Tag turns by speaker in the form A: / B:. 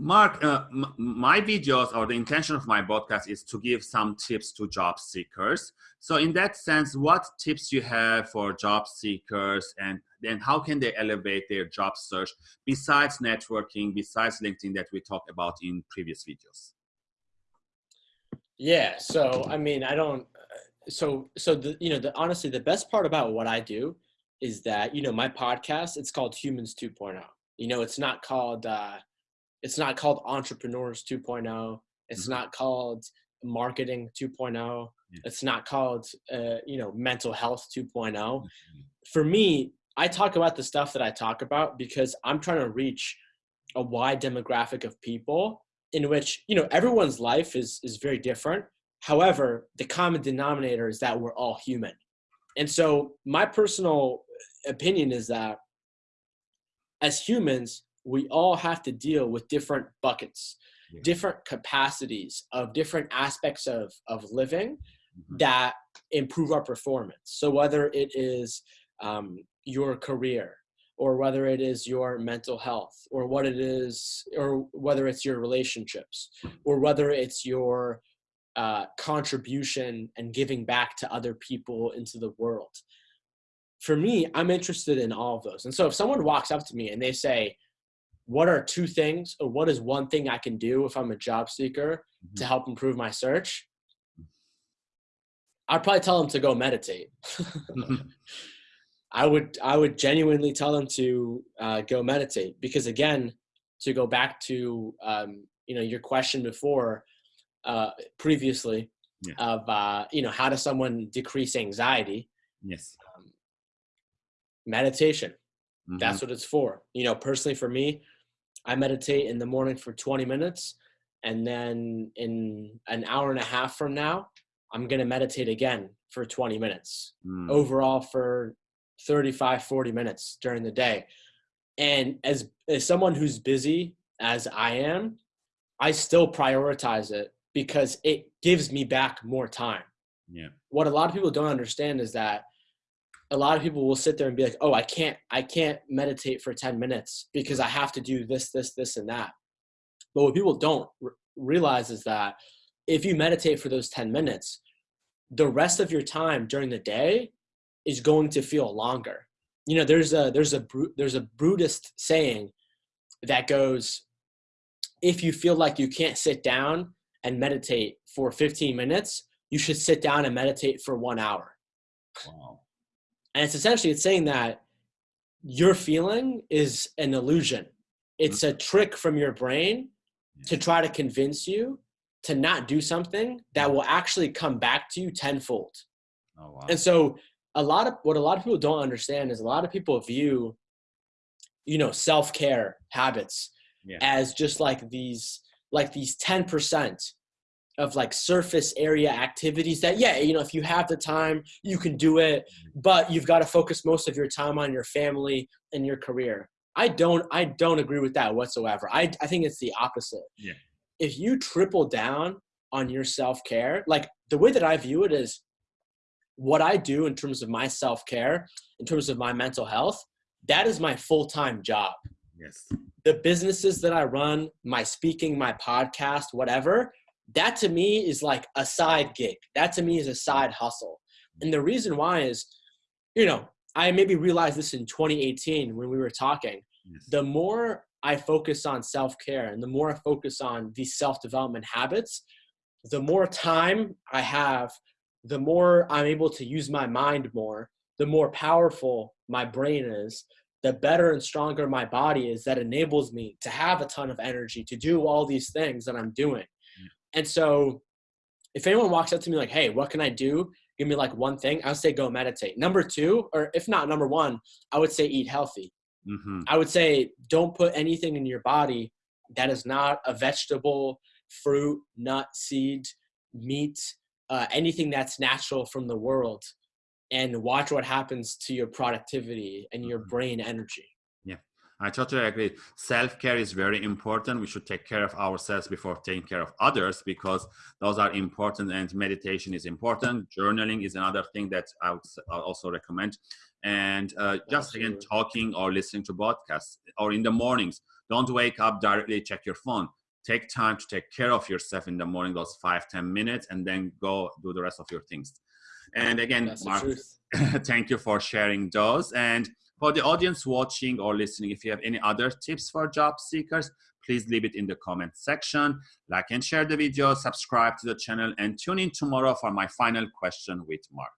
A: Mark, uh, my videos or the intention of my podcast is to give some tips to job seekers. So in that sense, what tips you have for job seekers and then how can they elevate their job search besides networking, besides LinkedIn that we talked about in previous videos?
B: Yeah. So, I mean, I don't, so, so the, you know, the, honestly, the best part about what I do is that, you know, my podcast, it's called Humans 2.0. You know, it's not called, uh, it's not called entrepreneurs 2.0 it's mm-hmm. not called marketing 2.0 yeah. it's not called uh, you know mental health 2.0 mm-hmm. for me i talk about the stuff that i talk about because i'm trying to reach a wide demographic of people in which you know everyone's life is is very different however the common denominator is that we're all human and so my personal opinion is that as humans we all have to deal with different buckets, yeah. different capacities of different aspects of, of living mm-hmm. that improve our performance. So whether it is um, your career, or whether it is your mental health, or what it is, or whether it's your relationships, or whether it's your uh, contribution and giving back to other people into the world. For me, I'm interested in all of those. And so if someone walks up to me and they say, what are two things or what is one thing I can do if I'm a job seeker mm-hmm. to help improve my search? I'd probably tell them to go meditate. I would I would genuinely tell them to uh, go meditate because again, to go back to um, you know your question before uh, previously yeah. of uh, you know how does someone decrease anxiety?
A: Yes, um,
B: meditation. Mm-hmm. That's what it's for. You know, personally for me, I meditate in the morning for 20 minutes. And then in an hour and a half from now, I'm going to meditate again for 20 minutes mm. overall for 35, 40 minutes during the day. And as, as someone who's busy as I am, I still prioritize it because it gives me back more time.
A: Yeah.
B: What a lot of people don't understand is that a lot of people will sit there and be like, "Oh, I can't I can't meditate for 10 minutes because I have to do this this this and that." But what people don't r- realize is that if you meditate for those 10 minutes, the rest of your time during the day is going to feel longer. You know, there's a there's a there's a Buddhist saying that goes if you feel like you can't sit down and meditate for 15 minutes, you should sit down and meditate for 1 hour. Wow and it's essentially it's saying that your feeling is an illusion. It's a mm-hmm. trick from your brain to try to convince you to not do something that mm-hmm. will actually come back to you tenfold. Oh, wow. and so a lot of what a lot of people don't understand is a lot of people view you know self-care habits yeah. as just like these like these 10% of like surface area activities that yeah you know if you have the time you can do it but you've got to focus most of your time on your family and your career. I don't i don't agree with that whatsoever. I, I think it's the opposite.
A: Yeah.
B: If you triple down on your self-care like the way that i view it is what i do in terms of my self-care in terms of my mental health that is my full-time job.
A: Yes.
B: The businesses that i run my speaking my podcast whatever that to me is like a side gig. That to me is a side hustle. And the reason why is, you know, I maybe realized this in 2018 when we were talking. Yes. The more I focus on self care and the more I focus on these self development habits, the more time I have, the more I'm able to use my mind more, the more powerful my brain is, the better and stronger my body is that enables me to have a ton of energy to do all these things that I'm doing. And so if anyone walks up to me like, hey, what can I do? Give me like one thing, I would say go meditate. Number two, or if not number one, I would say eat healthy. Mm-hmm. I would say don't put anything in your body that is not a vegetable, fruit, nut, seed, meat, uh, anything that's natural from the world, and watch what happens to your productivity and your mm-hmm. brain energy.
A: I totally agree. Self care is very important. We should take care of ourselves before taking care of others because those are important and meditation is important. Journaling is another thing that I would also recommend. And uh, just again, talking or listening to podcasts or in the mornings, don't wake up directly check your phone take time to take care of yourself in the morning those five ten minutes and then go do the rest of your things and again mark thank you for sharing those and for the audience watching or listening if you have any other tips for job seekers please leave it in the comment section. Like and share the video subscribe to the channel and tune in tomorrow for my final question with mark